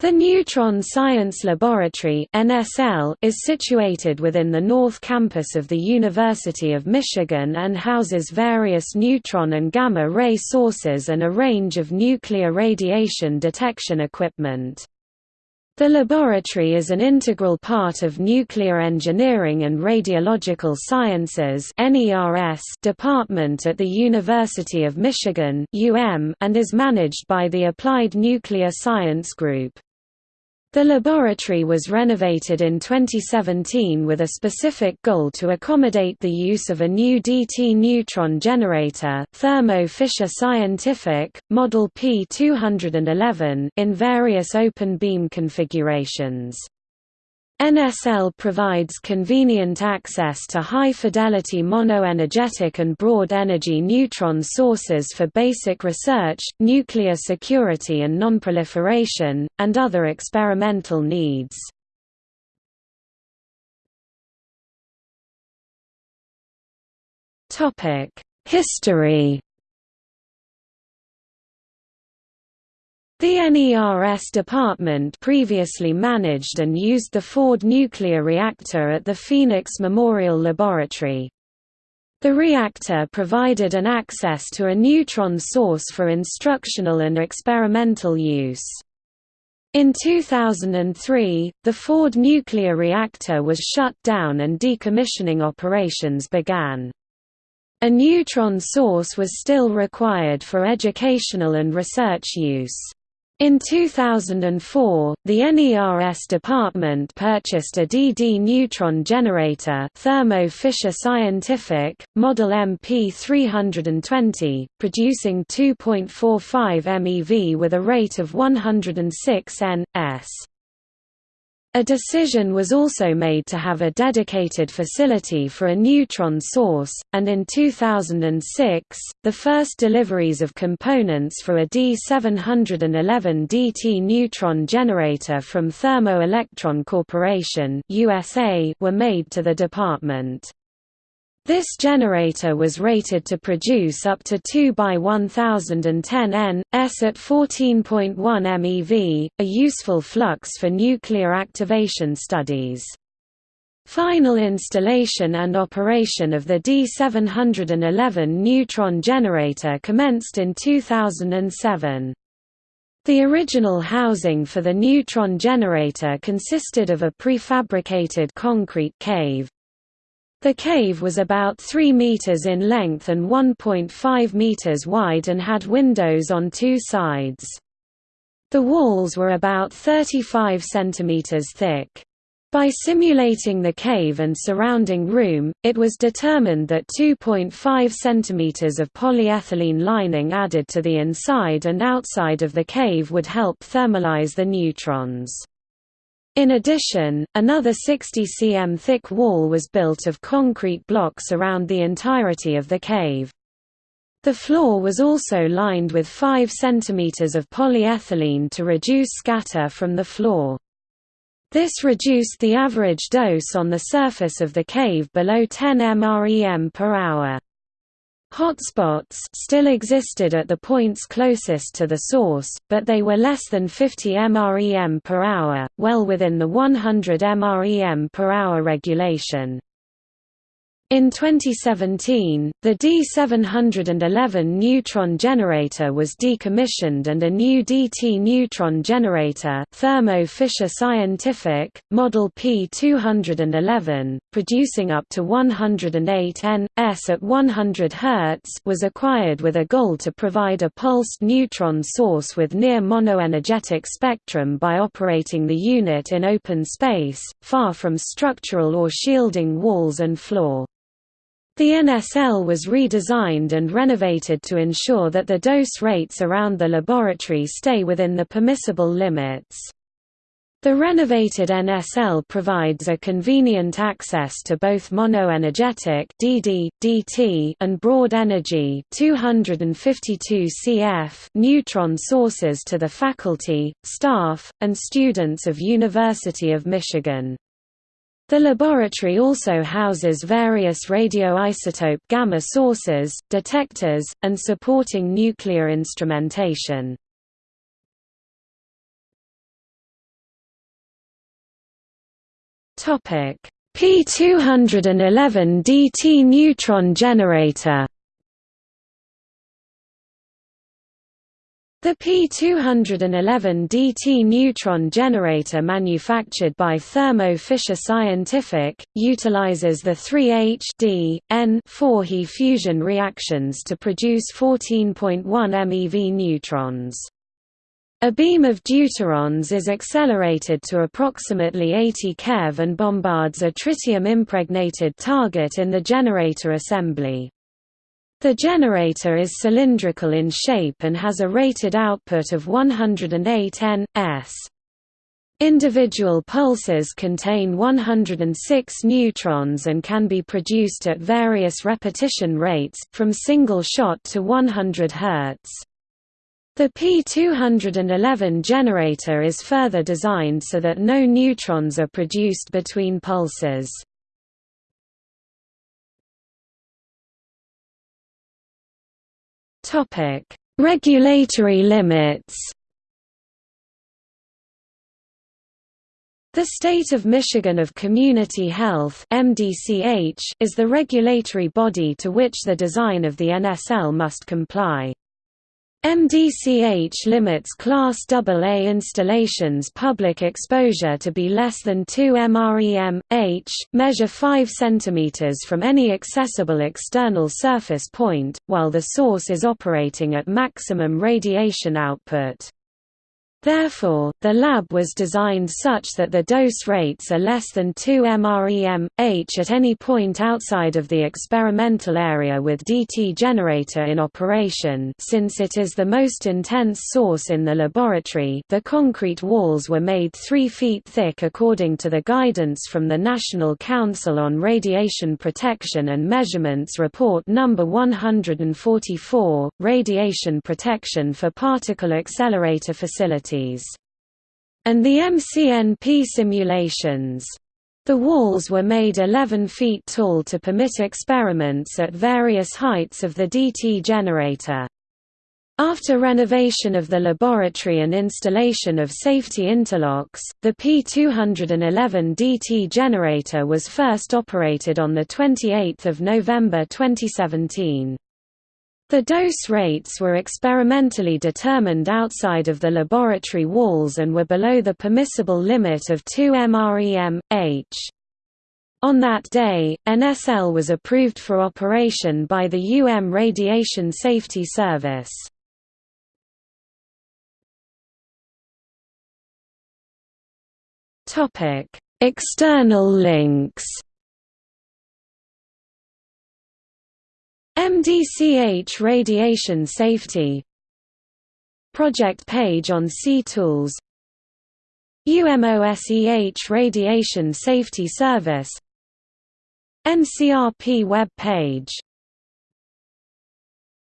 The Neutron Science Laboratory (NSL) is situated within the North Campus of the University of Michigan and houses various neutron and gamma ray sources and a range of nuclear radiation detection equipment. The laboratory is an integral part of Nuclear Engineering and Radiological Sciences department at the University of Michigan and is managed by the Applied Nuclear Science Group. The laboratory was renovated in 2017 with a specific goal to accommodate the use of a new DT neutron generator Thermo Fisher Scientific, Model P211 in various open beam configurations. NSL provides convenient access to high-fidelity monoenergetic and broad-energy neutron sources for basic research, nuclear security and nonproliferation, and other experimental needs. History The NERS department previously managed and used the Ford nuclear reactor at the Phoenix Memorial Laboratory. The reactor provided an access to a neutron source for instructional and experimental use. In 2003, the Ford nuclear reactor was shut down and decommissioning operations began. A neutron source was still required for educational and research use. In 2004, the NERS department purchased a DD neutron generator Thermo Fisher Scientific, model MP320, producing 2.45 MeV with a rate of 106 N.S. A decision was also made to have a dedicated facility for a neutron source, and in 2006, the first deliveries of components for a D711 DT neutron generator from Thermo Electron Corporation USA were made to the department. This generator was rated to produce up to 2 by 1010 N, S at 14.1 MeV, a useful flux for nuclear activation studies. Final installation and operation of the D711 neutron generator commenced in 2007. The original housing for the neutron generator consisted of a prefabricated concrete cave. The cave was about 3 meters in length and 1.5 meters wide and had windows on two sides. The walls were about 35 centimeters thick. By simulating the cave and surrounding room, it was determined that 2.5 cm of polyethylene lining added to the inside and outside of the cave would help thermalize the neutrons. In addition, another 60 cm thick wall was built of concrete blocks around the entirety of the cave. The floor was also lined with 5 cm of polyethylene to reduce scatter from the floor. This reduced the average dose on the surface of the cave below 10 mrem per hour. Hotspots still existed at the points closest to the source, but they were less than 50 mrem per hour, well within the 100 mrem per hour regulation. In 2017, the D711 neutron generator was decommissioned and a new DT neutron generator Thermo Fisher Scientific, model P211, producing up to 108 N.S at 100 Hz was acquired with a goal to provide a pulsed neutron source with near monoenergetic spectrum by operating the unit in open space, far from structural or shielding walls and floor. The NSL was redesigned and renovated to ensure that the dose rates around the laboratory stay within the permissible limits. The renovated NSL provides a convenient access to both monoenergetic (DD, DT) and broad energy (252 cF) neutron sources to the faculty, staff, and students of University of Michigan. The laboratory also houses various radioisotope gamma sources, detectors, and supporting nuclear instrumentation. P211 DT neutron generator The P211 DT neutron generator manufactured by Thermo Fisher Scientific, utilizes the 3H D, N 4He fusion reactions to produce 14.1 MeV neutrons. A beam of deuterons is accelerated to approximately 80 keV and bombards a tritium-impregnated target in the generator assembly. The generator is cylindrical in shape and has a rated output of 108 N.S. Individual pulses contain 106 neutrons and can be produced at various repetition rates, from single shot to 100 Hz. The P211 generator is further designed so that no neutrons are produced between pulses. Topic: Regulatory limits. The State of Michigan of Community Health (MDCH) is the regulatory body to which the design of the NSL must comply. MDCH limits Class AA installations public exposure to be less than 2 mrem, h, measure 5 cm from any accessible external surface point, while the source is operating at maximum radiation output. Therefore, the lab was designed such that the dose rates are less than 2 mrem, h at any point outside of the experimental area with DT generator in operation since it is the most intense source in the laboratory the concrete walls were made 3 feet thick according to the guidance from the National Council on Radiation Protection and Measurements Report No. 144, Radiation Protection for Particle Accelerator And the MCNP simulations. The walls were made 11 feet tall to permit experiments at various heights of the DT generator. After renovation of the laboratory and installation of safety interlocks, the P211 DT generator was first operated on 28 November 2017. The dose rates were experimentally determined outside of the laboratory walls and were below the permissible limit of 2 mrem, h. On that day, NSL was approved for operation by the UM Radiation Safety Service. External links MDCH Radiation Safety Project page on C-Tools UMOSEH Radiation Safety Service NCRP web page